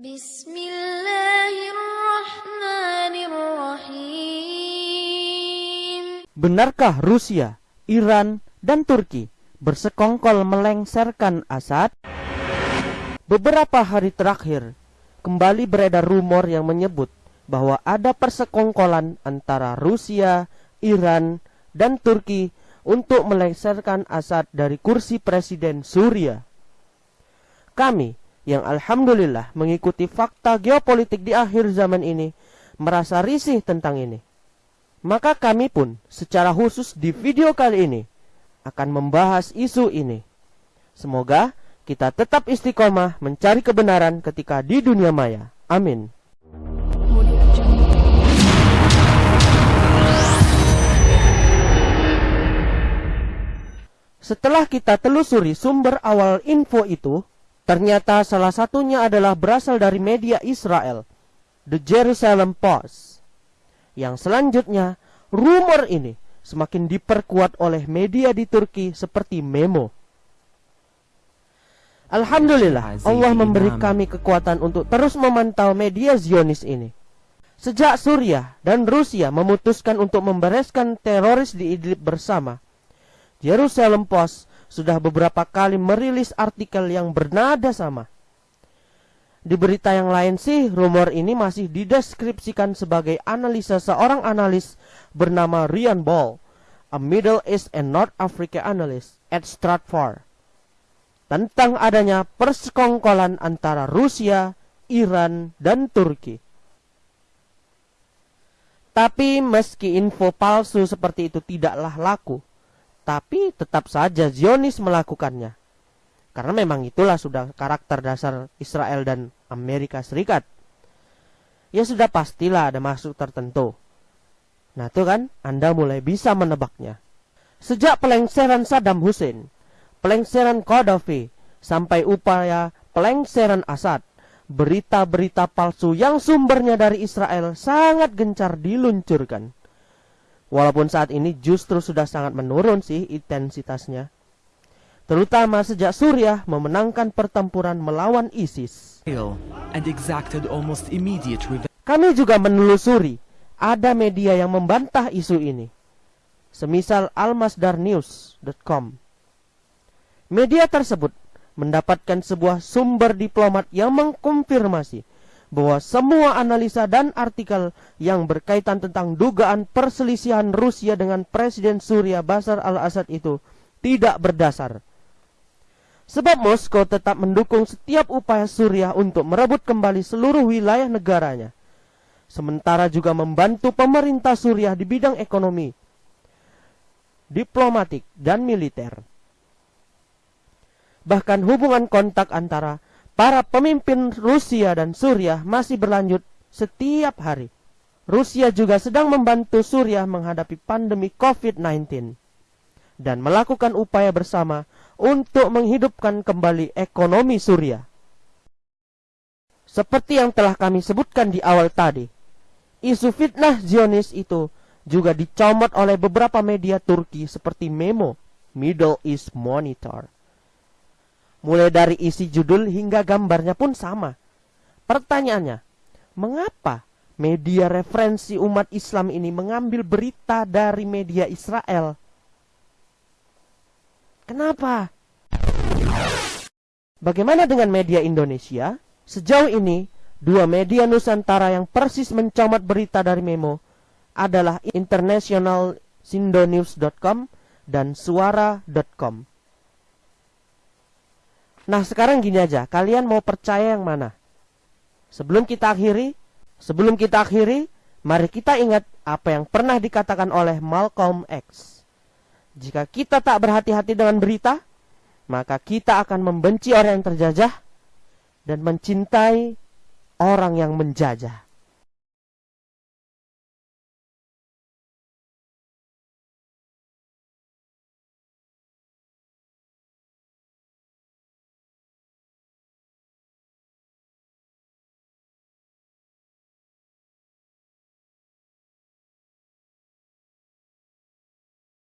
Bismillahirrahmanirrahim. Benarkah Rusia, Iran, dan Turki bersekongkol melengsarkan Assad? Beberapa hari terakhir, kembali beredar rumor yang menyebut bahwa ada persekongkolan antara Rusia, Iran, dan Turki untuk melengsarkan Assad dari kursi presiden Suria. Kami yang alhamdulillah mengikuti fakta geopolitik di akhir zaman ini merasa risih tentang ini. Maka kami pun secara khusus di video kali ini akan membahas isu ini. Semoga kita tetap istiqomah mencari kebenaran ketika di dunia maya. Amin. Setelah kita telusuri sumber awal info itu, ternyata salah satunya adalah berasal dari media Israel, The Jerusalem Post. Yang selanjutnya, rumor ini semakin diperkuat oleh media di Turki seperti Memo. Alhamdulillah, Allah memberi kami kekuatan untuk terus memantau media Zionis ini. Sejak Suriah dan Rusia memutuskan untuk membereskan teroris di Idlib bersama, Jerusalem Post sudah beberapa kali merilis artikel yang bernada sama. Di berita yang lain sih, rumor ini masih dideskripsikan sebagai analisa seorang analis bernama Ryan Ball, a Middle East and North Africa analyst at Stratford, tentang adanya persekongkolan antara Rusia, Iran, dan Turki. Tapi meski info palsu seperti itu tidaklah laku, tapi tetap saja Zionis melakukannya. Karena memang itulah sudah karakter dasar Israel dan Amerika Serikat. Ya sudah pastilah ada maksud tertentu. Nah itu kan Anda mulai bisa menebaknya. Sejak pelengseran Saddam Hussein, pelengseran Gaddafi, sampai upaya pelengseran Assad, berita-berita palsu yang sumbernya dari Israel sangat gencar diluncurkan. Walaupun saat ini justru sudah sangat menurun sih intensitasnya. Terutama sejak Suriah memenangkan pertempuran melawan ISIS. Kami juga menelusuri ada media yang membantah isu ini. Semisal almasdarnews.com. Media tersebut mendapatkan sebuah sumber diplomat yang mengkonfirmasi bahwa semua analisa dan artikel yang berkaitan tentang dugaan perselisihan Rusia dengan Presiden Suria Bashar al-Assad itu tidak berdasar. Sebab Moskow tetap mendukung setiap upaya Suriah untuk merebut kembali seluruh wilayah negaranya. Sementara juga membantu pemerintah Suriah di bidang ekonomi, diplomatik, dan militer. Bahkan hubungan kontak antara Para pemimpin Rusia dan Suriah masih berlanjut setiap hari. Rusia juga sedang membantu Suriah menghadapi pandemi COVID-19 dan melakukan upaya bersama untuk menghidupkan kembali ekonomi Suriah. Seperti yang telah kami sebutkan di awal tadi, isu fitnah Zionis itu juga dicomot oleh beberapa media Turki seperti Memo, Middle East Monitor. Mulai dari isi judul hingga gambarnya pun sama. Pertanyaannya, mengapa media referensi umat Islam ini mengambil berita dari media Israel? Kenapa? Bagaimana dengan media Indonesia? Sejauh ini, dua media Nusantara yang persis mencomat berita dari Memo adalah internationalsindonews.com dan suara.com. Nah sekarang gini aja, kalian mau percaya yang mana? Sebelum kita akhiri, sebelum kita akhiri, mari kita ingat apa yang pernah dikatakan oleh Malcolm X. Jika kita tak berhati-hati dengan berita, maka kita akan membenci orang yang terjajah dan mencintai orang yang menjajah.